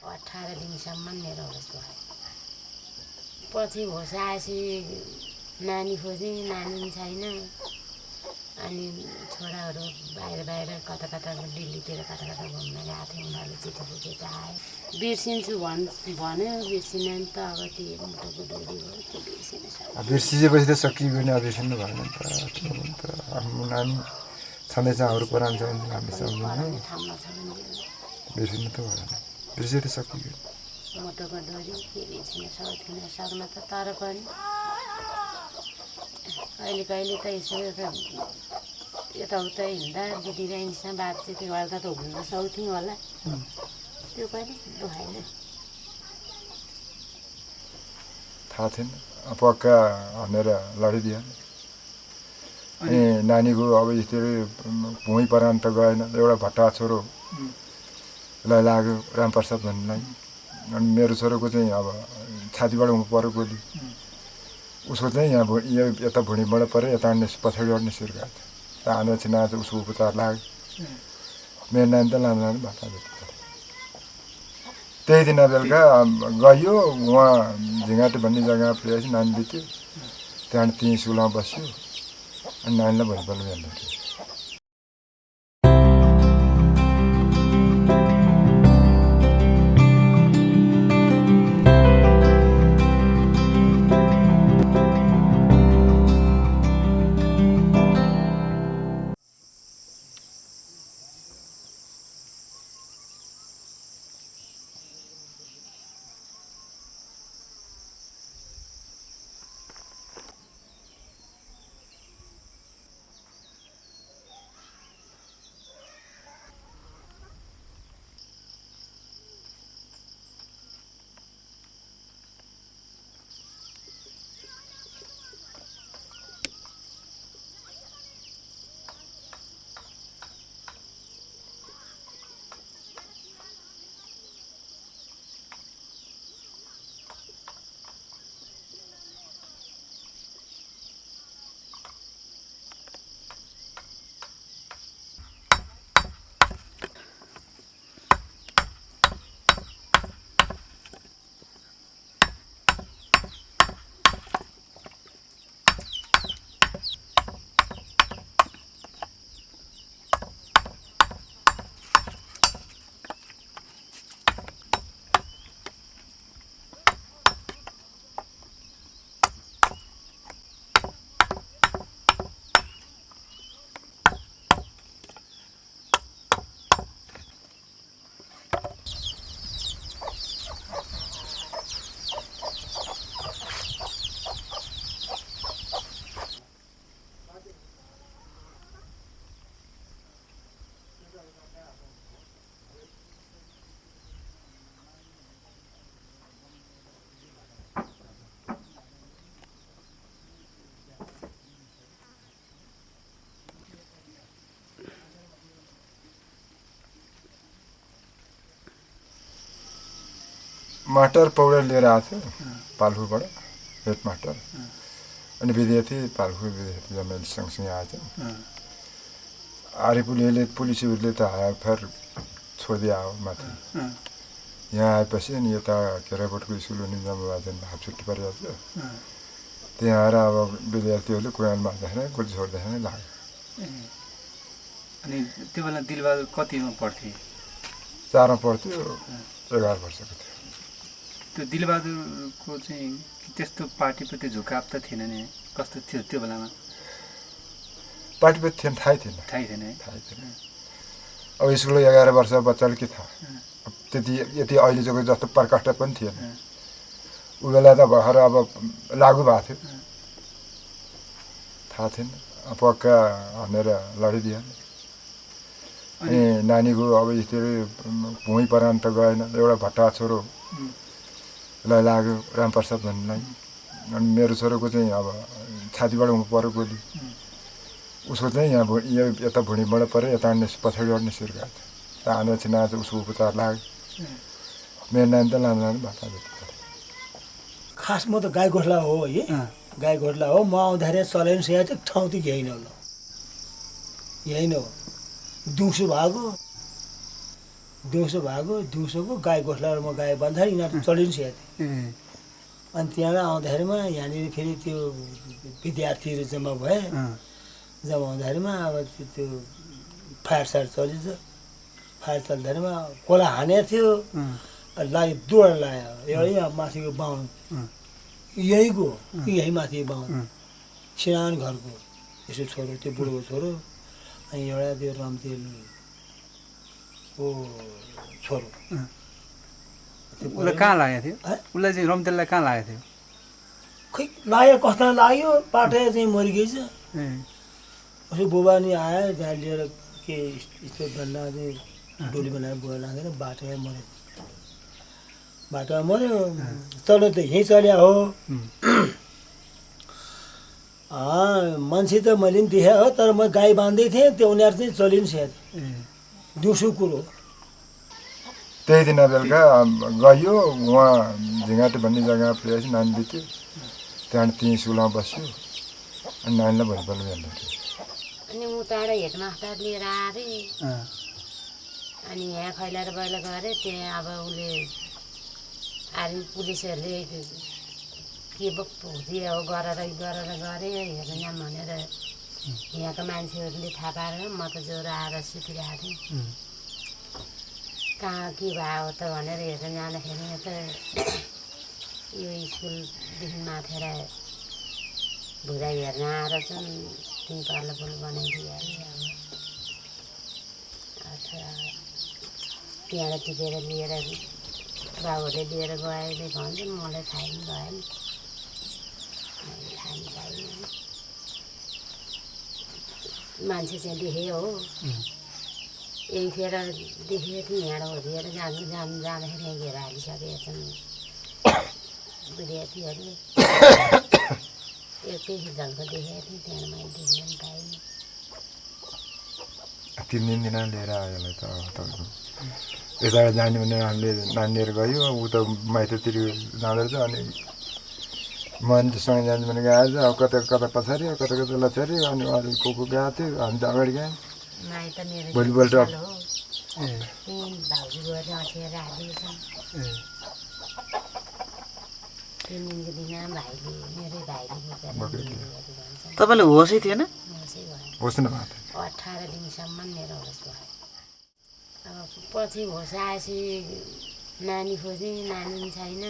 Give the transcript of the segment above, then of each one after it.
अठार दिनसम्म मेरो होस् भयो। पछि होस आएपछि नानी खोजेँ नानी छैन। अनि छोराहरू बाहिर बाहिर कता कता दिल्लीतिर कता कता घुम्न गएको थिएँ उनीहरूले चिठी बुझेर आयो बिर्सिन्छु भन् भन्यो बिर्सिन त अब के मुटुको डोरी हो त्यो बिर्सिसकेपछि त सकियो भने बिर्सिनु भएन त आफ्नो नानी छँदैछ अरू पुरानो छ भने। हामी सम्झिँदैन बिर्सिनु त भएन। त्यसरी सकियो मोटोको डोरी के छिन सक्दिन सक्न त तर पनि कहिले कहिले त यसो यताउता हिँड्दा दिदी बहिनीसँग बातचित गर्दा त हुन सक्थ्यौँ होला। त्यो पनि भएन। थाहा थिएन। पक्का भनेर लडिदियो। अनि नानीको अब यस्तो भुइँ परान्त गएन एउटा भट्टा छोरो लाई लाग्यो रामप्रसाद भन्नेलाई अनि मेरो छोराको चाहिँ अब छातीबाट हुनु पऱ्यो गोली उसको चाहिँ यहाँ भु यो यता भुँडीबाट पऱ्यो यता अन्य पछाडि अड्ने सिर्का र आँदा चाहिँ आज उसको उपचार लाग्यो। मेरो नानी त लाँदा लाँदै भाषा त्यही दिन बेलुका गयो उहाँ झिङ्गाटे भन्ने जग्गामा पुगेपछि नानी बित्यो। त्यहाँबाट त्यहीँ स्कुलमा बस्यो। अनि नानीलाई भोलिपल्ट बिहान मास्टर पौडेल लिएर आएको थियो। पाल्खुबाट हेड मास्टर अनि विद्यार्थी पाल्खु विद्यार्थी जमेल सँगसँगै आएको थियो। आरिपुलीले पुलिसहरूले त हायर छोडिदियो आयो माथि। यहाँ आएपछि अनि यता केराकोटको स्कुल हुने जम्मोबाजन हाफ छुट्टी परिरहेको थियो। त्यहाँ आएर अब विद्यार्थीहरूले कुरान मार्दाखेरि गोली छोड्दाखेरि लाग्यो। अनि त्यो बेला दिलबहादुर कतिमा पढ्थे? चारमा पढ्थ्यो एघार वर्षको थियो। त्यो दिलबहादुरको चाहिँ त्यस्तो पार्टीप्रति झुकाव त थिएन नि। कस्तो थियो त्यो बेलामा? पार्टीप्रति थिएन थाहै थिएन। थाहै थिएन थाहै थिएन। अब स्कुल एघार वर्ष बच्चाले के थाहा? त्यति यति अहिलेको जस्तो प्रकाष्ठ पनि थिएन। ऊ बेला त भर्खर अब लागु भएको थियो। थाहा थिएन। पक्का भनेर लडिदिएन। अनि? नानीको अब यस्तो भुइँ परान्त गएन। एउटा भट्टा छोरो लाई लाग्यो रामप्रसाद भन्नेलाई अनि मेरो छोराको चाहिँ अब छातीबाट हुनु पऱ्यो गोली उसको चाहिँ यहाँ यो यता भुँडीबाट पऱ्यो यता अन्य पछाडिबाट नि सिर्का र हाम्रो चाहिँ आज उसको उपचार लाग्यो। मेरो नानी त लाँदा लाँदै भाषा खास म त गाई गोठला हो है। गाई गोठला हो। म आउँदाखेरि चलाइनु सकेको ठाउँ त यहीँ नै होला। यहीँ नै हो। दिउँसो भएको। दिउँसो भएको दिउँसोको गाई गोठलाएर म गाई बाँध्दाखेरि यिनीहरू चलिन्छ ए। अनि त्यहाँबाट आउँदाखेरिमा यहाँनिर फेरि त्यो विद्यार्थीहरू जम्मा भए। जम्मा हुँदाखेरिमा अब त्यो फायर सायर चलिन्छ फायर चल्दाखेरिमा खोला हानेको थियो। लाग्यो दुवटा लाग्यो एउटा यहाँ माथिको बाहुन। यहीँको यहीँ माथि बाहुन। सानो घरको। यसो छोरो त्यो बुढोको छोरो। अनि एउटा त्यो रमतेलको छोरो। उसलाई कहाँ लागेको थियो? उसलाई चाहिँ रमतेललाई कहाँ लागेको थियो? खै लाग्यो कस्तो लाग्यो? पाटे चाहिँ मरिगएछ ए उसले बुबा नि आयो त्यहाँ लिएर के यस्तो डन्डा चाहिँ डोली बनाएर बुवा लागेर बाटोमा मऱ्यो। बाटोमा मऱ्यो। चल्यो त यहीँ चल्या हो। मान्छे त मैले पनि देखेँ हो तर म गाई बाँध्दै थिएँ त्यो उनीहरू चाहिँ चलिन् सायद दिउँसो कुरो। त्यही दिन बेलुका गयो उहाँ झिँगाटे भन्ने जग्गा पुगेपछि नानी बित्यो। त्यहाँबाट त्यहीँ स्कुलमा बस्यो अनि नानीलाई भोलिपल्ट उठ्यो अनि उताबाट हेडमास्टर लिएर आएर अनि यहाँ खैलाएर बैला गऱ्यो त्यहाँ अब उसले आर्मी पुलिसहरूले के पो गरेर गरेर गरे हेर्नु यहाँ भनेर यहाँको मान्छेहरूले थाहा पारेर म त ज्वरो आएर सुतिरहेको थिएँ। कहाँ के भयो त भनेर हेर्न जाँदाखेरि त यो स्कुलदेखि माथेर भुरा हेर्न आएर चाहिँ त्यहीँ पार्लो पुल बनाइदिइहाल्यो। अब अथवा त्यहाँबाट टिपेर लिएर बाबुहरूले लिएर गयो भन्छ मलाई थाहा पनि भएन मैले थाहा पनि पाइनँ मान्छे चाहिँ देखेँ हो। यही फेर देखेको थिएँ यहाँबाट होरिएर जानु जानु जाँदाखेरि यहाँ घेर हालिसकेका छन्। विद्यार्थीहरूले एउटै झल्को देखेको थिएँ त्यहाँ मैले देख्न पाइनँ तिन दिन दिन लिएर आयो यसलाई त तपाईँको। यताबाट जाने भने हामीले नानी लिएर गयो ऊ त माइततिर जाँदो रहेछ अनि मान्छेसँग जानु भने गएछ अब कता कता पछाडि अब कता कता लछाडि अनि अरू को को गएको थियो हामी त अगाडि गयौँ माइ त मेरो भोलिपल्ट- गएको तपाईँलाई होसै थिएन होसै न भएको थियो अठार दिनसम्म मेरो होस भयो अब पछि होस आएपछि नानी खोजेँ नानी पनि छैन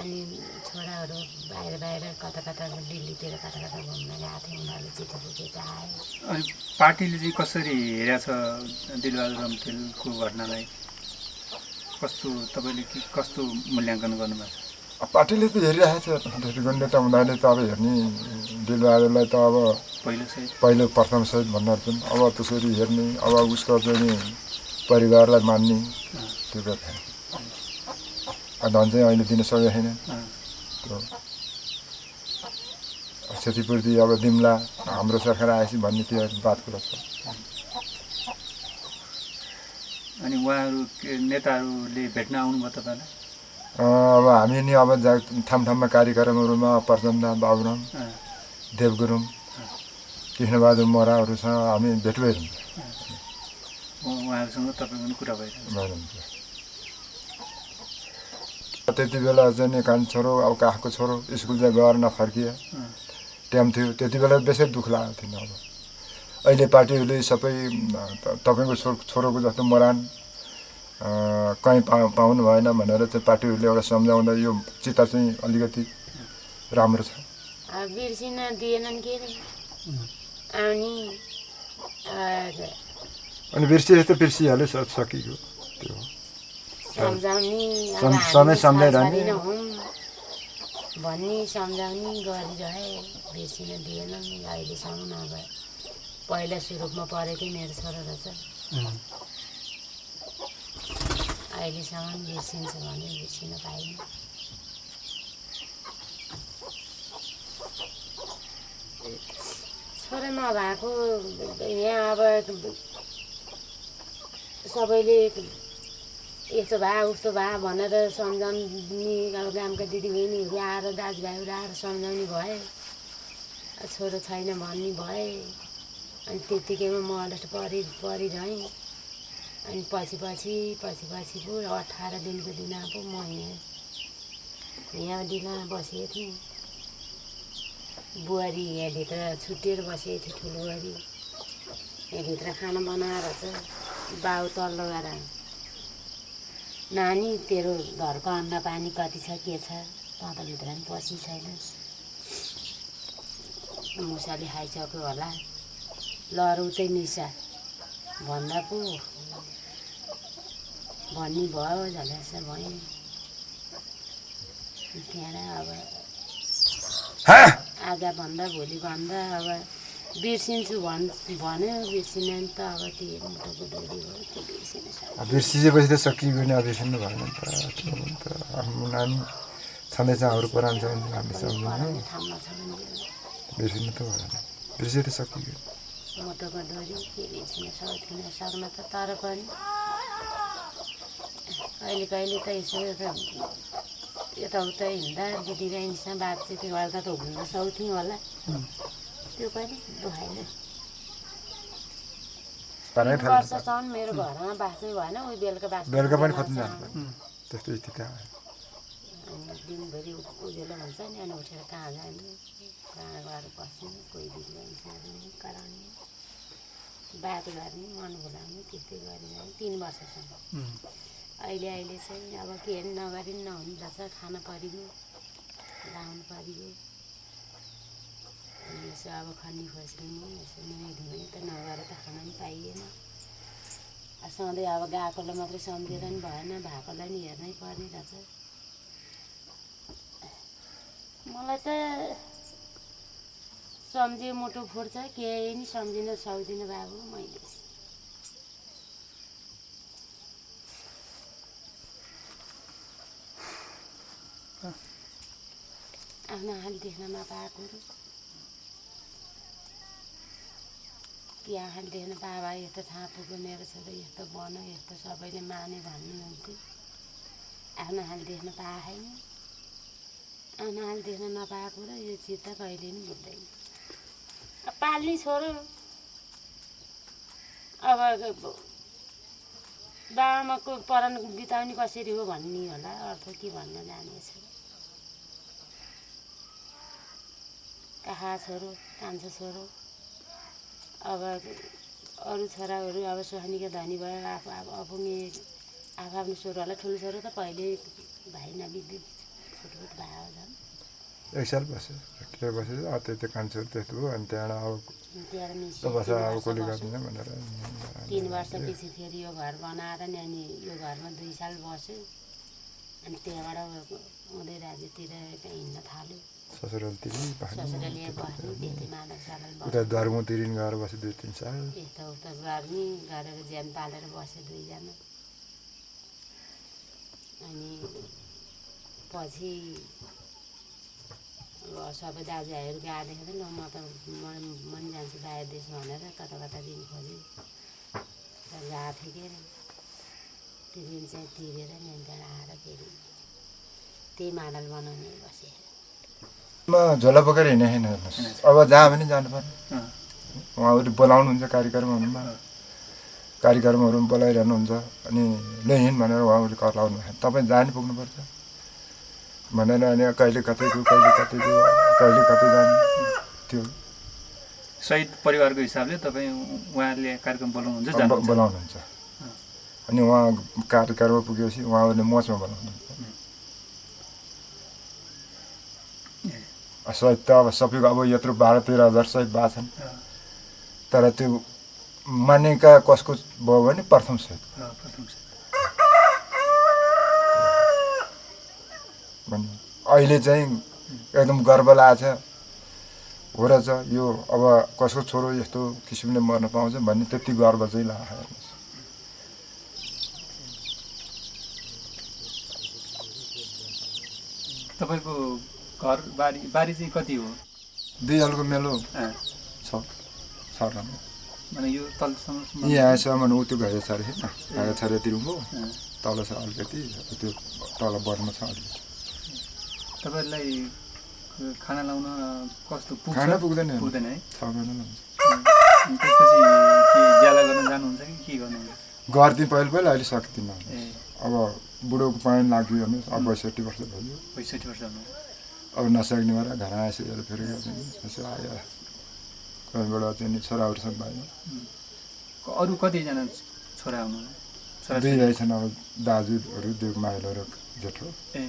अनि छोराहरू बाहिर बाहिर कता कता दिल्लीतिर कता कता घुम्न गएको थियो उनीहरूले चिठी बुझे आयो अनि पार्टीले चाहिँ कसरी हेरेको छ दिलबहादुर रमतेलको घटनालाई? कस्तो तपाईँले के कस्तो मूल्याङ्कन गर्नुभएको छ? अब पार्टीले त हेरिरहेको छ त्यसको नेता हुँदाखेरि त अब हेर्ने दिलबहादुरलाई त अब पहिलो सहित? पहिलो प्रथम सहित भन्दा पनि अब त्यसरी हेर्ने अब उसको चाहिँ परिवारलाई मान्ने त्यो अब धन चाहिँ अहिले दिन सकेको छैन। त्यो क्षतिपूर्ति अब दिम्ला हाम्रो सरकार आएपछि भन्ने त्यो बात कुरा छ। अनि उहाँहरू नेताहरूले भेट्न आउनुभयो तपाईँलाई? अब हामी नि अब जा ठाउँ ठाउँमा कार्यक्रमहरूमा प्रचण्ड बाबुराम अँ, देव गुरुङ कृष्णबहादुर मोराहरूसँग हामी भेट भइरहन्छ उहाँहरूसँग तपाईँको पनि कुरा भइरहन्छ। त्यति बेला चाहिँ नि कान छोरो अब काखको छोरो स्कुल चाहिँ गएर नफर्किए। टाइम थियो। त्यति बेला बेसै दुःख लागेको थिएन अब। अहिले पार्टीहरूले सबै तपाईँको छो छोरोको जस्तो मरान कहीँ पा पाउनु भएन भनेर चाहिँ पार्टीहरूले एउटा सम्झाउँदा यो चित्त चाहिँ अलिकति राम्रो छ। अब बिर्सिन दिएनन् के अरे? अनि अनि बिर्सिए त बिर्सिहाल्यो सकियो त्यो। सम्झाउने सम्झाइरहने। नै भन्ने सम्झाउने गरिरहे। बिर्सिन दिएनन् अहिलेसम्म अब पहिला सुरुमा परेकै मेरो छोरो रहेछ। अहिलेसम्म बिर्सिन्छ भने बिर्सिन पाइनँ। छोरा नभएको यहाँ अब सबैले यस्तो भए उस्तो भए भनेर सम्झाउने अब गामका दिदीबहिनीहरू आएर दाजुभाइहरू आएर सम्झाउने भए। छोरो छैन भन्ने भए। अनि त्यत्तिकैमा म अलस्ट परि परिरहेँ। अनि पछि पछि पछि पछि पो अठार दिनको दिन पो म यहाँ यहाँ दिन बसेको थिएँ। बुहारी यहाँभित्र छुट्टिएर बसेको थियो ठुलो बुहारी। यहाँभित्र खाना बनाएर चाहिँ बाउ तल्लो गएर। नानी तेरो घरको अन्न पानी कति छ के छ? तँ त भित्र पनि पसी छैनस् मुसाले खाइसक्यो होला। लर उतै मिसा भन्दा पो? भन्ने भयो झल्यास भयो। त्यहाँबाट अब आज भन्दा भोलि भन्दा अब बिर्सिन्छु भन् भन्यो बिर्सिन नि त अब त्यो मुटुको डोरी हो त्यो बिर्सिन बिर्सिएपछि त सकियो भने अब बिर्सिनु भएन नि त आफ्नो नानी छँदैछ अरू पुरानो छ भने हामी भने। बिर्सिनु त भएन। बिर्सिए त सकियो मुटुको डोरी के बिर्सिन सक्दिन सक्न त तर पनि। कहिले कहिले त यसो यताउता हिँड्दा दिदीबहिनीसँग बातचित गर्दा त घुम्न सक्थ्यौँ होला। त्यो पनि भएन। पानै तिन थाल्नु वर्षसम्म मेरो घरमा बाँच्नै भएन उयो बेलुका बाँच्नु बेलुका पनि खोज्नु। जानु पर्यो त्यस्तो स्थिति दिनभरि उज्यालो हुन्छ नि अनि उठेर कहाँ जाने? कहाँ गएर बस्ने? कोही दिदीबहिनीसँग कराउने। बात गर्ने मन भुलाउने त्यस्तै गरिरह्यो तिन वर्षसम्म। अहिले अहिले चाहिँ अब के नगरी नहुने रहेछ खान परिगयो लाउनु परिगयो अनि यसो अब खनी खोस्रिने यसो नुहाइधुवाइ त नगएर त खान पनि पाइएन सधैँ अब गएकोलाई मात्रै सम्झेर पनि भएन भएकोलाई नि हेर्नै पर्ने रहेछ मलाई त सम्झियो मुटु फुट्छ केही नि सम्झिन सक्दिनँ बाबु मैले आफ्नो आँखाले देख्न नपाएकोहरू कि देख्न पाए भए यस्तो ठाउँ पुग्यो मेरो छोरो यस्तो बन्यो यस्तो सबैले माने भन्नुहुन्थ्यो। आफ्नो आँखाले देख्न पाएन। आफ्नो आँखाले देख्न नपाएको र यो चित्त कहिले पनि अब पाल्ने छोरो। अब बाबामाको परान बिताउने कसरी हो भन्ने होला। अर्थ के भन्न जानेछु? काखा छोरो? कान्छो छोरो? अब अरू छोराहरू अब सोहानीका धनी भयो आफू अब अपुङ्गे आफू आफ्नो छोरोहरूलाई ठुलो छोरो त पहिले भाइ नबिग्री छुटफुट भयो झन्। एक साल बस्यो के बस्यो अब त्यो कान्छो त्यस्तो भयो अनि त्यहाँबाट अब कसले गर्दैन भनेर तिन वर्षपछि फेरि यो घर बनाएर नि अनि यो घरमा दुई साल बस्यो। अनि त्यहाँबाट उँधै राज्यतिर हिँड्न थाल्यो। ससुराली मादल सादल उता धर्मतिर गएर बस्यो दुई तिन साल। यता उता गर्ने गरेर ज्यान पालेर बस्यो दुईजना। अनि पछि सबै दाजुभाइहरू गएदेखि त ल म त म म पनि जान्छु बाहिर देश भनेर कता कता दिन खोजेँ तर गएको थिएँ के अरे त्यो दिन चाहिँ तिरेर नि त्यहाँबाट आएर फेरि त्यही माडल बनाउने बसेँ म झोला बोकेर हिँडेँ होइन हेर्नुहोस्। अब जहाँ पनि जानु पर्यो उहाँहरू बोलाउनुहुन्छ कार्यक्रमहरूमा। कार्यक्रमहरू बोलाइरहनुहुन्छ। अनि लै हिँड भनेर उहाँहरूले कर लाउनु भयो। तपाईँ जहाँ नि पुग्नुपर्छ। भनेर अनि कहिले कतै गयो कहिले कतै गयो कहिले कतै जाने। त्यो। शहीद परिवारको हिसाबले तपाईँ उहाँहरूले कार्यक्रम बोलाउनुहुन्छ बोलाउनुहुन्छ। अनि उहाँ कार्यक्रममा पुगेपछि उहाँहरूले मचमा बोलाउनुहुन्छ। सहित त अब सबैको अब यत्रो बाह्र तेह्र हजार सहित भएको छन् तर त्यो मानेका कसको भयो भने प्रथम सहित अहिले चाहिँ एकदम गर्व लागेको छ हो रहेछ यो अब कसको छोरो यस्तो किसिमले मर्न पाउँछ भन्ने त्यति गर्व चाहिँ हेर्नुहोस् तपाईँको घर बारी बारी चाहिँ कति हो? दुई हलको मेलो। छ छ মানে यो तलसम्म यहाँसम्म ऊ त्यो घाइ छ अरे होइन? घाइ छ अरे तिरुङको अँ, तल छ अलिकति त्यो तल बढ्नु छ अलिक। तपाईँहरूलाई खाना लाउन कस्तो पुग्छ? खाना पुग्दैन। पुग्दैन है? छ महिना अनि त्यसपछि के ज्याला गर्न जानुहुन्छ कि के गर्नुहुन्छ? गर्थेँ पहिले पहिला अहिले सक्दिनँ। अब बुढोको पानी लाग्यो भने अब बैसठी वर्ष भयो। पैँसठी वर्ष अब नसक्ने भएर घर हेर फेरि चाहिँ यसो आयो। कोहीबाट चाहिँ छोराहरूसँग भयो। अरू कतिजना छोरा दुई भाइ छन् अब दाजुहरू दुई माइलो र जेठो। ए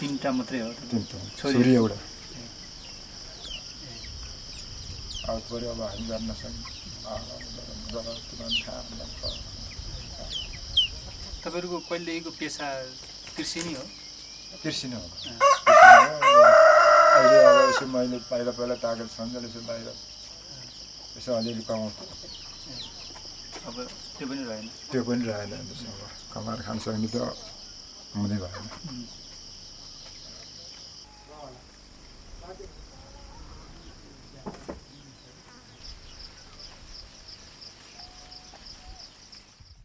तिनवटा मात्रै हो। तिनवटा। छोरी? एउटा। अब पऱ्यो अब हामी गर्न हुन्छ। तपाईँहरूको पहिलेको पेसा कृषि नै हो? कृषि नै हो। अहिले अब यसो मैले पहिला पहिला तागत सन्जेल यसो बाहिर यसो अलिअलि कमाउँछु अब त्यो पनि रहेन त्यो पनि रहेन अब कमाएर खान सक्ने त हुँदै भएन.